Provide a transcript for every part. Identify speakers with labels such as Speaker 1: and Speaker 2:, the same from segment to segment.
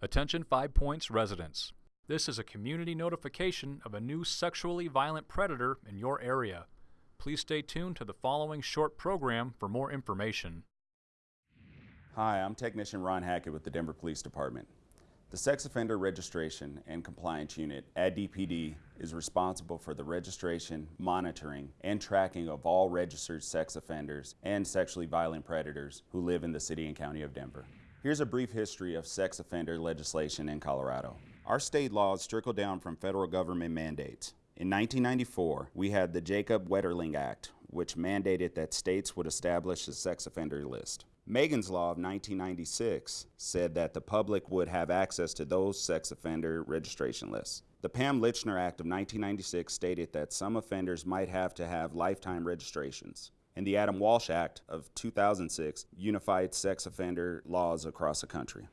Speaker 1: Attention Five Points residents. This is a community notification of a new sexually violent predator in your area. Please stay tuned to the following short program for more information.
Speaker 2: Hi, I'm Technician Ron Hackett with the Denver Police Department. The Sex Offender Registration and Compliance Unit at DPD is responsible for the registration, monitoring, and tracking of all registered sex offenders and sexually violent predators who live in the City and County of Denver. Here's a brief history of sex offender legislation in Colorado. Our state laws trickle down from federal government mandates. In 1994, we had the Jacob Wetterling Act, which mandated that states would establish a sex offender list. Megan's Law of 1996 said that the public would have access to those sex offender registration lists. The Pam Lychner Act of 1996 stated that some offenders might have to have lifetime registrations and the Adam Walsh Act of 2006 unified sex offender laws across the country.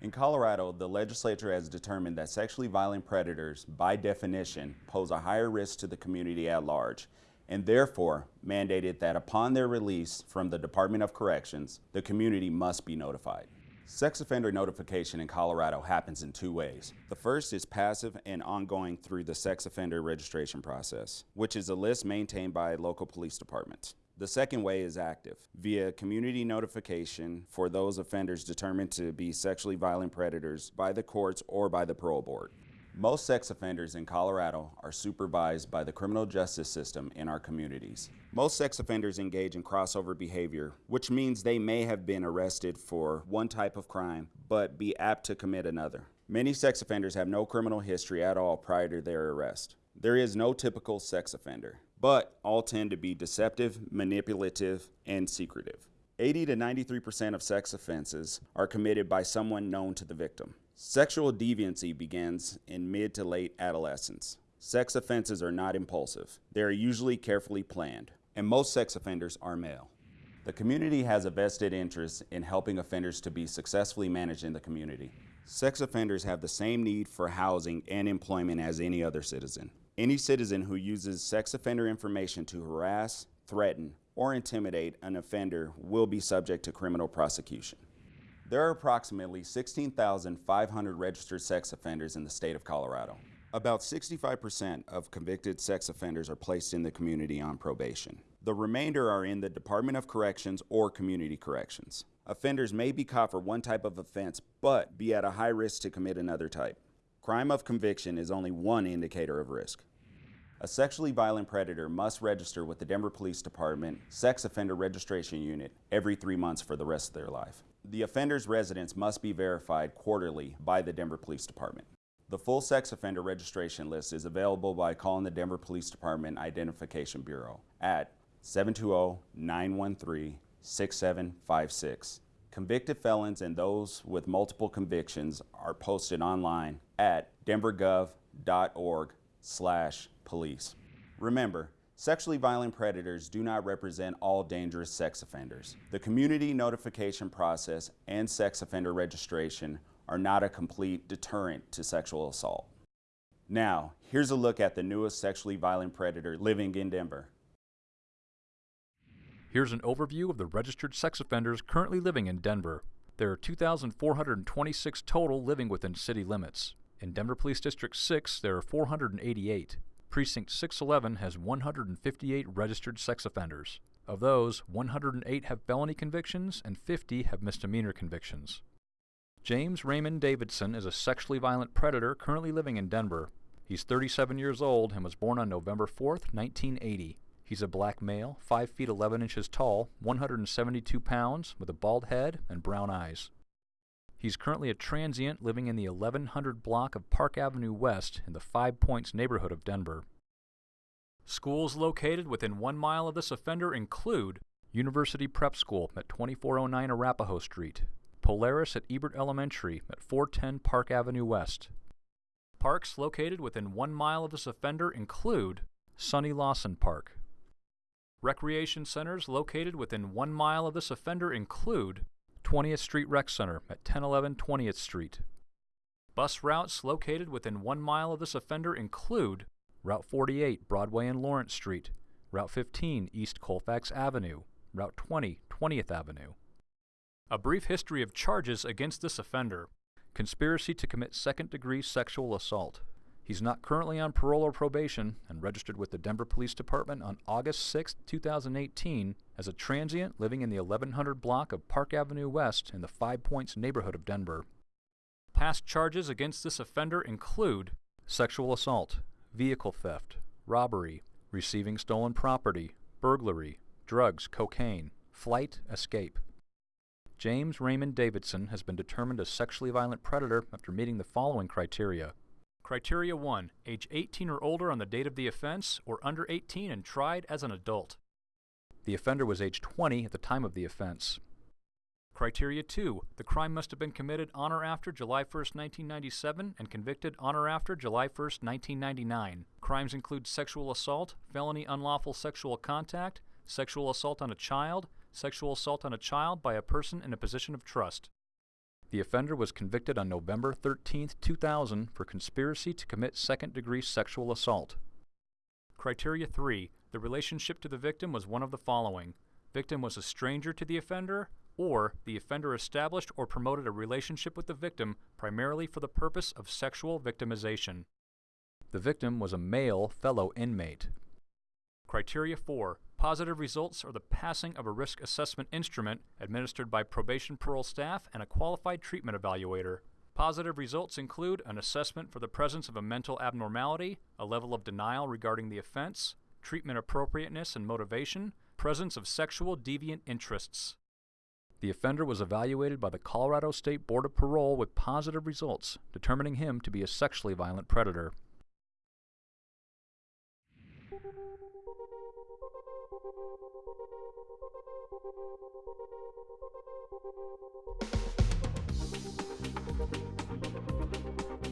Speaker 2: In Colorado, the legislature has determined that sexually violent predators, by definition, pose a higher risk to the community at large, and therefore mandated that upon their release from the Department of Corrections, the community must be notified. Sex offender notification in Colorado happens in two ways. The first is passive and ongoing through the sex offender registration process, which is a list maintained by local police departments. The second way is active, via community notification for those offenders determined to be sexually violent predators by the courts or by the parole board. Most sex offenders in Colorado are supervised by the criminal justice system in our communities. Most sex offenders engage in crossover behavior, which means they may have been arrested for one type of crime, but be apt to commit another. Many sex offenders have no criminal history at all prior to their arrest. There is no typical sex offender but all tend to be deceptive, manipulative, and secretive. 80 to 93% of sex offenses are committed by someone known to the victim. Sexual deviancy begins in mid to late adolescence. Sex offenses are not impulsive. They are usually carefully planned, and most sex offenders are male. The community has a vested interest in helping offenders to be successfully managed in the community. Sex offenders have the same need for housing and employment as any other citizen. Any citizen who uses sex offender information to harass, threaten, or intimidate an offender will be subject to criminal prosecution. There are approximately 16,500 registered sex offenders in the state of Colorado. About 65% of convicted sex offenders are placed in the community on probation. The remainder are in the Department of Corrections or Community Corrections. Offenders may be caught for one type of offense, but be at a high risk to commit another type. Crime of conviction is only one indicator of risk. A sexually violent predator must register with the Denver Police Department Sex Offender Registration Unit every three months for the rest of their life. The offender's residence must be verified quarterly by the Denver Police Department. The full sex offender registration list is available by calling the Denver Police Department Identification Bureau at 720-913-6756. Convicted felons and those with multiple convictions are posted online at denvergov.org slash police. Remember, sexually violent predators do not represent all dangerous sex offenders. The community notification process and sex offender registration are not a complete deterrent to sexual assault. Now, here's a look at the newest sexually violent predator living in Denver.
Speaker 1: Here's an overview of the registered sex offenders currently living in Denver. There are 2,426 total living within city limits. In Denver Police District 6, there are 488. Precinct 611 has 158 registered sex offenders. Of those, 108 have felony convictions and 50 have misdemeanor convictions. James Raymond Davidson is a sexually violent predator currently living in Denver. He's 37 years old and was born on November 4, 1980. He's a black male, 5 feet 11 inches tall, 172 pounds, with a bald head and brown eyes. He's currently a transient living in the 1100 block of Park Avenue West in the Five Points neighborhood of Denver. Schools located within one mile of this offender include University Prep School at 2409 Arapahoe Street, Polaris at Ebert Elementary at 410 Park Avenue West. Parks located within one mile of this offender include Sonny Lawson Park. Recreation centers located within one mile of this offender include 20th Street Rec Center at 1011 20th Street. Bus routes located within one mile of this offender include Route 48 Broadway and Lawrence Street, Route 15 East Colfax Avenue, Route 20 20th Avenue. A brief history of charges against this offender. conspiracy to commit second degree sexual assault. He's not currently on parole or probation and registered with the Denver Police Department on August 6, 2018, as a transient living in the 1100 block of Park Avenue West in the Five Points neighborhood of Denver. Past charges against this offender include sexual assault, vehicle theft, robbery, receiving stolen property, burglary, drugs, cocaine, flight, escape. James Raymond Davidson has been determined a sexually violent predator after meeting the following criteria. Criteria 1. Age 18 or older on the date of the offense, or under 18 and tried as an adult. The offender was age 20 at the time of the offense. Criteria 2. The crime must have been committed on or after July 1, 1997 and convicted on or after July 1, 1999. Crimes include sexual assault, felony unlawful sexual contact, sexual assault on a child, sexual assault on a child by a person in a position of trust. The offender was convicted on November 13, 2000 for conspiracy to commit second degree sexual assault. Criteria 3. The relationship to the victim was one of the following. Victim was a stranger to the offender, or the offender established or promoted a relationship with the victim primarily for the purpose of sexual victimization. The victim was a male fellow inmate. Criteria 4. Positive results are the passing of a risk assessment instrument administered by probation parole staff and a qualified treatment evaluator. Positive results include an assessment for the presence of a mental abnormality, a level of denial regarding the offense, treatment appropriateness and motivation, presence of sexual deviant interests. The offender was evaluated by the Colorado State Board of Parole with positive results, determining him to be a sexually violent predator. Thank you.